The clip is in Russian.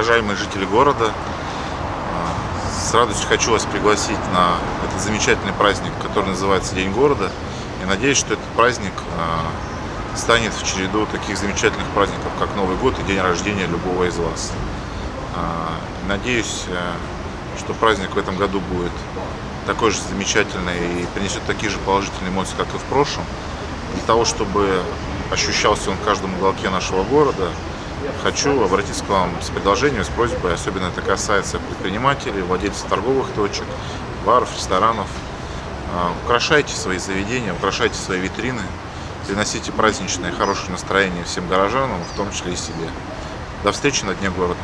уважаемые жители города, с радостью хочу вас пригласить на этот замечательный праздник, который называется День города. И надеюсь, что этот праздник станет в череду таких замечательных праздников, как Новый год и день рождения любого из вас. Надеюсь, э, что праздник в этом году будет такой же замечательный и принесет такие же положительные эмоции, как и в прошлом. Для того, чтобы ощущался он в каждом уголке нашего города, хочу обратиться к вам с предложением, с просьбой, особенно это касается предпринимателей, владельцев торговых точек, баров, ресторанов. А, украшайте свои заведения, украшайте свои витрины, приносите праздничное хорошее настроение всем горожанам, в том числе и себе. До встречи на Дне города.